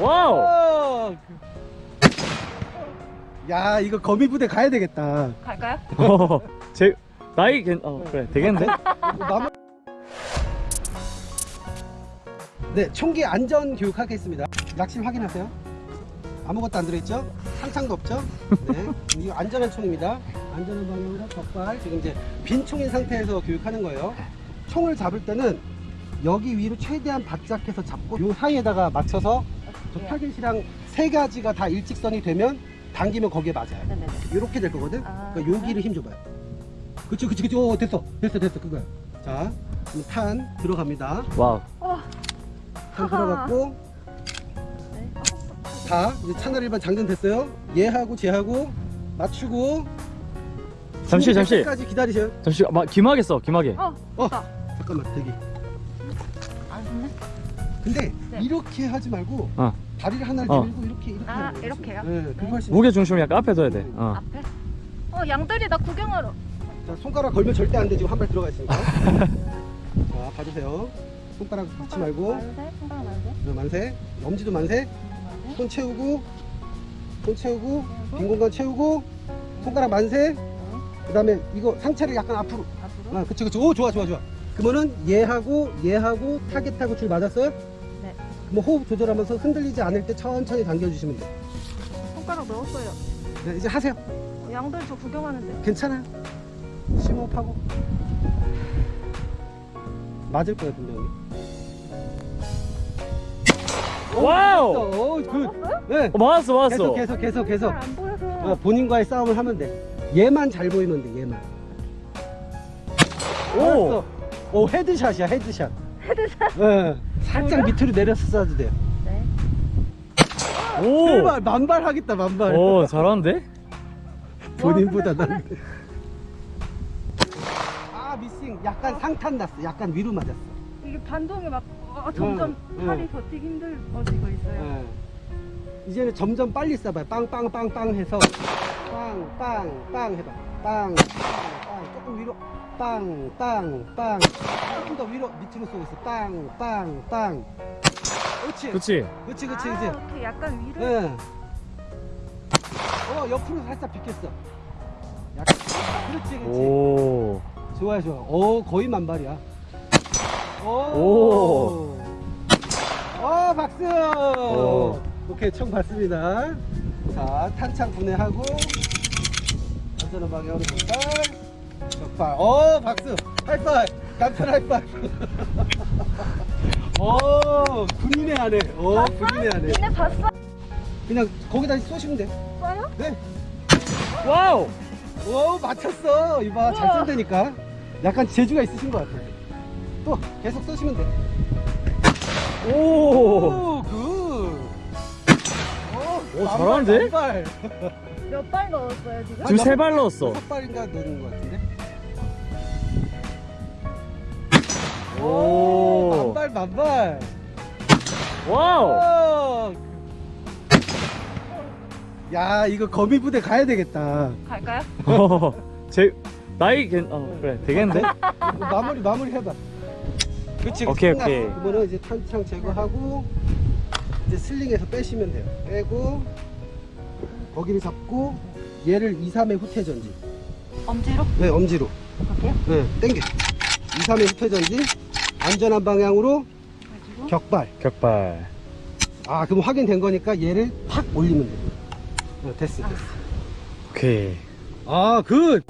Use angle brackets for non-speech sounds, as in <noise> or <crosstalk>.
Wow. 어. 야 이거 거미 부대 가야 되겠다. 갈까요? 어, 제 나이 괜 어, 그래 되겠는데? 마무... 네 총기 안전 교육 하겠습니다. 약실 확인하세요. 아무것도 안 들어있죠? 탄창도 없죠? 네. 이거 안전한 총입니다. 안전한 방향으로 격발. 지금 이제 빈 총인 상태에서 교육하는 거예요. 총을 잡을 때는 여기 위로 최대한 바짝해서 잡고 요 사이에다가 맞춰서 저 타겟이랑 세 가지가 다 일직선이 되면 당기면 거기에 맞아요. 네네네. 이렇게 될 거거든. 아, 그러니까 여기를 힘 줘봐요. 그치 그치 그치. 오 됐어 됐어 됐어 그거야. 자, 그럼 탄 들어갑니다. Wow. 탄 들어갔고 네. 다 이제 채널 일반 장전 됐어요. 얘하고 쟤하고 맞추고 잠시 잠시 까지 기다리세요. 잠시 막 김하겠어 김하게. 어, 어 됐다. 잠깐만 대기. 안 됐네. 근데 네. 이렇게 하지 말고 어. 다리를 하나를 어. 들고 이렇게 이렇게. 아, 거지. 이렇게요? 네, 그거 네. 무게 중심 약간 앞에 둬야 돼. 어. 앞에? 어, 양들이 나 구경하러. 자, 손가락 걸면 절대 안 돼. 지금 한 발 들어가 있으니까. <laughs> 자, 봐주세요. 손가락 놓지 말고. 만세? 손가락 만세? 네, 만세. 엄지도 만세. 만세? 손 채우고. 손 채우고. 빈 공간 채우고. 손가락 만세. 그 다음에 이거 상체를 약간 앞으로. 앞으로? 아, 그치, 그치. 오, 좋아, 좋아, 좋아. 그러면은 얘하고 얘하고 타겟하고 줄 맞았어요? 네. 그럼 호흡 조절하면서 흔들리지 않을 때 천천히 당겨주시면 돼요. 손가락 넣었어요. 네, 이제 하세요. 어, 양들 저 구경하는데. 괜찮아요. 심호흡하고. 맞을 거예요, 분명히. Wow. 그, 넣었어요? 네. 어, 맞았어 맞았어. 계속, 계속, 계속, 계속. 보여서. 어, 본인과의 싸움을 하면 돼. 얘만 잘 보이면 돼, 얘만. 오. 알았어. 오, headshot이야, headshot. Headshot. 네. 살짝? 밑으로 내려서 쏴도 돼요. 네. 오. 제발, 만발 하겠다, 만발. 오 잘하는데? 본인보다 와, 근데 난. 아, 미싱. 약간 상탄 났어. 약간 위로 맞았어. 이게 반동이 막 어, 점점 응, 팔이 응. 버티기 힘들어지고 있어요. 예. 이제는 점점 빨리 쏴봐요. 빵빵빵빵 해서 빵빵빵 해봐. 빵 빵빵 조금 위로 빵 빵 빵 조금 더 위로 밑으로 쏘고 있어. 빵 빵 빵 그렇지. 그렇지. 그렇지 그렇지 아. 이렇게 약간 위로. 예. 어 옆으로 살짝 비켰어. 약간 그렇지 그렇지. 오. 좋아요 좋아. 오 거의 만발이야. 오. 오. 어 박수. 오. 오케이 총 봤습니다. 자 탄창 분해하고 안전한 방향으로 격발. 격발. 어 박수. High five. 남편 high five. 오 <laughs> 군인의 아내. 오 군인의 아내. 니네 봤어? 그냥 거기다 쏘시면 돼. 써요? 네. Wow. 오 맞췄어. 이봐 잘. 쏜다니까. 약간 재주가 있으신 것 같아. 또 계속 쏘시면 돼. 오. 오, good. 오, 오, 잘하는데? 발. 몇발 넣었어요 지금? 지금 세 발 넣었어. 여섯 발인가 넣는 것 같은데. 오. 만발 만발. Wow. 오. 야 이거 거미 부대 가야 되겠다. 갈까요? 어, <laughs> 제 나이 괜 어, 그래 되겠는데? 이거 마무리 마무리 해봐. 그렇지. 오케이, 오케이. 그러면은 이제 탄창 제거하고 이제 sling에서 빼시면 돼요. 빼고 거기를 잡고 얘를 2, 3회 후퇴 전진. 엄지로? 네 엄지로. 갈게요. 네 땡겨. 2, 3회 후퇴 전진. 안전한 방향으로 가지고. 격발. 격발. 아 그럼 확인된 거니까 얘를 팍 올리면 돼. 어, 됐어 됐어. 오케이. 아 good.